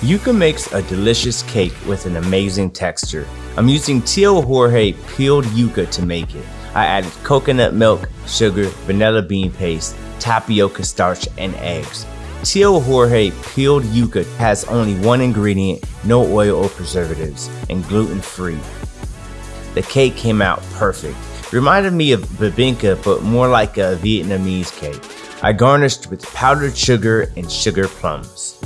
Yuca makes a delicious cake with an amazing texture. I'm using Tio Jorge peeled yuca to make it. I added coconut milk, sugar, vanilla bean paste, tapioca starch, and eggs. Tio Jorge peeled yuca has only one ingredient, no oil or preservatives, and gluten free. The cake came out perfect. Reminded me of bibingka, but more like a Vietnamese cake. I garnished with powdered sugar and sugar plums.